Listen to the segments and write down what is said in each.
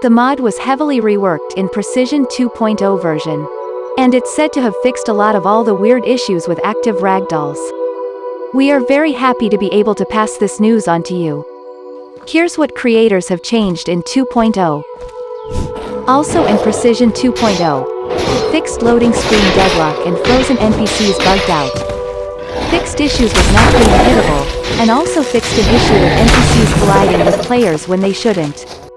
The mod was heavily reworked in Precision 2.0 version. And it's said to have fixed a lot of all the weird issues with active ragdolls. We are very happy to be able to pass this news on to you. Here's what creators have changed in 2.0. Also in Precision 2.0. Fixed loading screen deadlock and frozen NPCs bugged out. Fixed issues with not being hittable, and also fixed an issue with NPCs colliding with players when they shouldn't.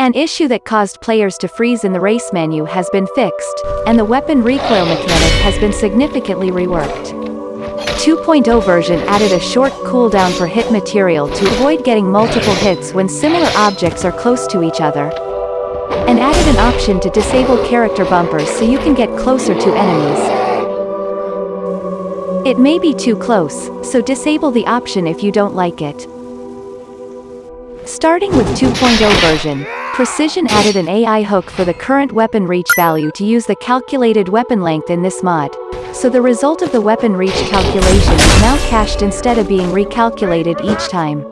An issue that caused players to freeze in the race menu has been fixed, and the weapon recoil mechanic has been significantly reworked. 2.0 version added a short cooldown for hit material to avoid getting multiple hits when similar objects are close to each other. And added an option to disable character bumpers so you can get closer to enemies. It may be too close, so disable the option if you don't like it. Starting with 2.0 version, Precision added an AI hook for the current weapon reach value to use the calculated weapon length in this mod. So the result of the weapon reach calculation is now cached instead of being recalculated each time.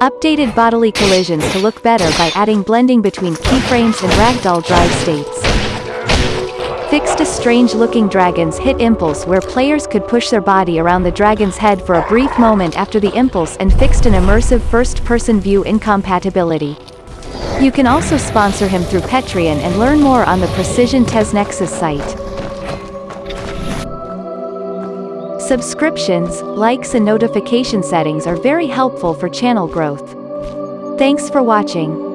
Updated bodily collisions to look better by adding blending between keyframes and ragdoll drive states. Fixed a strange-looking dragon's hit impulse where players could push their body around the dragon's head for a brief moment after the impulse and fixed an immersive first-person view incompatibility. You can also sponsor him through Patreon and learn more on the Precision TesNexus site. Subscriptions, likes and notification settings are very helpful for channel growth. Thanks for watching.